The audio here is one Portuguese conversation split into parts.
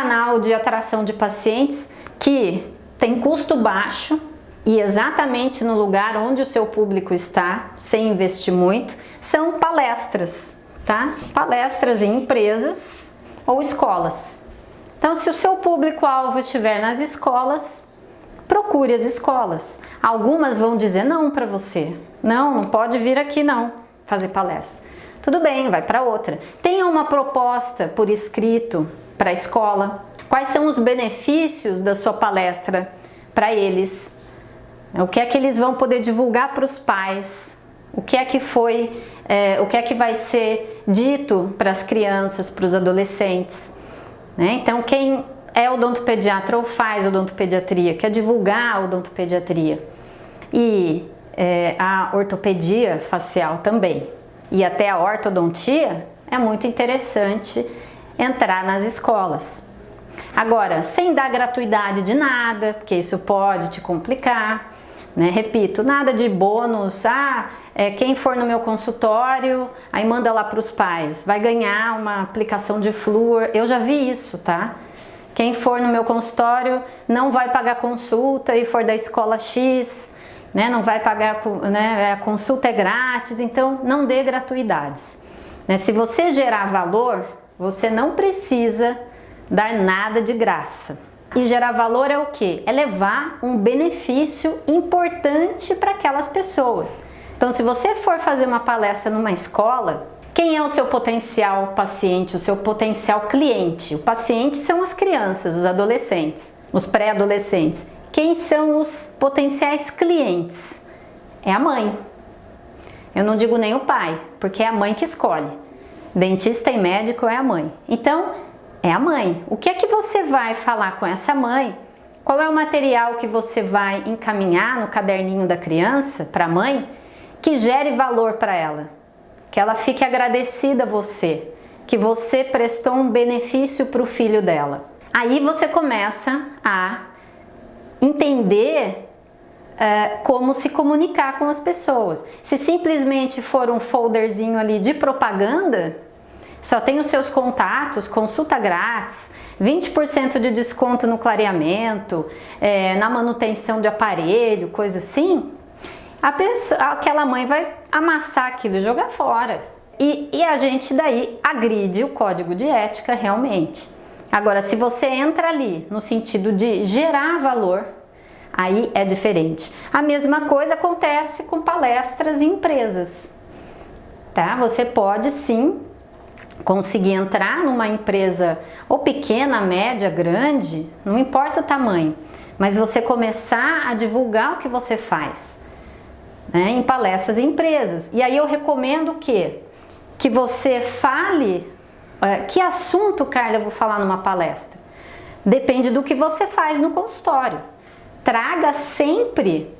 canal de atração de pacientes que tem custo baixo e exatamente no lugar onde o seu público está, sem investir muito, são palestras, tá? Palestras em empresas ou escolas. Então, se o seu público-alvo estiver nas escolas, procure as escolas. Algumas vão dizer não para você. Não, não pode vir aqui não fazer palestra. Tudo bem, vai para outra. Tenha uma proposta por escrito para a escola. Quais são os benefícios da sua palestra para eles? O que é que eles vão poder divulgar para os pais? O que é que foi, é, o que é que vai ser dito para as crianças, para os adolescentes? Né? Então, quem é odontopediatra ou faz odontopediatria, quer divulgar a odontopediatria e é, a ortopedia facial também e até a ortodontia, é muito interessante entrar nas escolas. Agora, sem dar gratuidade de nada, porque isso pode te complicar, né? Repito, nada de bônus, ah, é, quem for no meu consultório, aí manda lá para os pais, vai ganhar uma aplicação de flúor, eu já vi isso, tá? Quem for no meu consultório não vai pagar consulta e for da escola X, né, não vai pagar, né, a consulta é grátis, então não dê gratuidades. Né? Se você gerar valor, você não precisa dar nada de graça. E gerar valor é o que? É levar um benefício importante para aquelas pessoas. Então, se você for fazer uma palestra numa escola, quem é o seu potencial paciente, o seu potencial cliente? O paciente são as crianças, os adolescentes, os pré-adolescentes. Quem são os potenciais clientes? É a mãe. Eu não digo nem o pai, porque é a mãe que escolhe. Dentista e médico é a mãe. Então, é a mãe. O que é que você vai falar com essa mãe? Qual é o material que você vai encaminhar no caderninho da criança para a mãe que gere valor para ela? Que ela fique agradecida a você, que você prestou um benefício para o filho dela. Aí você começa a entender uh, como se comunicar com as pessoas. Se simplesmente for um folderzinho ali de propaganda, só tem os seus contatos, consulta grátis, 20% de desconto no clareamento, é, na manutenção de aparelho, coisa assim, a pessoa, aquela mãe vai amassar aquilo e jogar fora. E, e a gente daí agride o código de ética realmente. Agora, se você entra ali no sentido de gerar valor, aí é diferente. A mesma coisa acontece com palestras em empresas. Tá? Você pode sim conseguir entrar numa empresa ou pequena, média, grande, não importa o tamanho, mas você começar a divulgar o que você faz né, em palestras e empresas. E aí eu recomendo que, que você fale, é, que assunto, Carla, eu vou falar numa palestra? Depende do que você faz no consultório. Traga sempre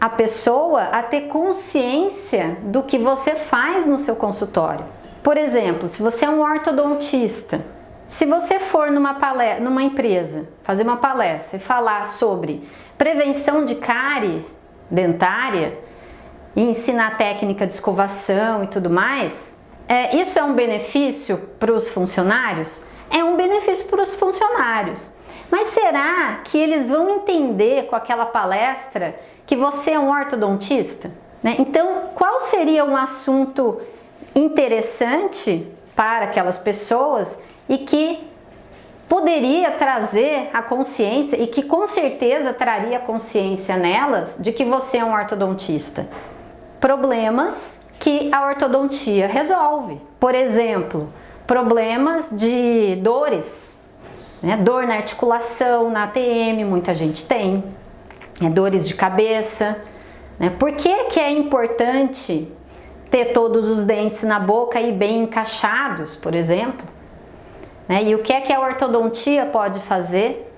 a pessoa a ter consciência do que você faz no seu consultório. Por exemplo, se você é um ortodontista, se você for numa, palestra, numa empresa fazer uma palestra e falar sobre prevenção de cárie dentária e ensinar técnica de escovação e tudo mais, é, isso é um benefício para os funcionários? É um benefício para os funcionários. Mas será que eles vão entender com aquela palestra que você é um ortodontista? Né? Então, qual seria um assunto interessante para aquelas pessoas e que poderia trazer a consciência e que com certeza traria consciência nelas de que você é um ortodontista. Problemas que a ortodontia resolve. Por exemplo, problemas de dores, né? dor na articulação, na ATM, muita gente tem, é, dores de cabeça. Né? Por que, que é importante ter todos os dentes na boca e bem encaixados, por exemplo. Né? E o que é que a ortodontia pode fazer?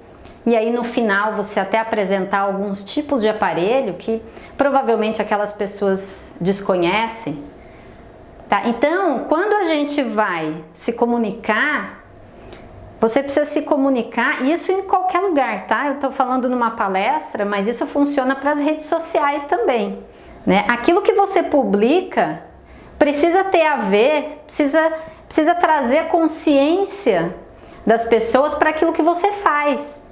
E aí no final você até apresentar alguns tipos de aparelho que provavelmente aquelas pessoas desconhecem. Tá? Então, quando a gente vai se comunicar, você precisa se comunicar, isso em qualquer lugar, tá? Eu estou falando numa palestra, mas isso funciona para as redes sociais também. Né? Aquilo que você publica precisa ter a ver, precisa, precisa trazer consciência das pessoas para aquilo que você faz.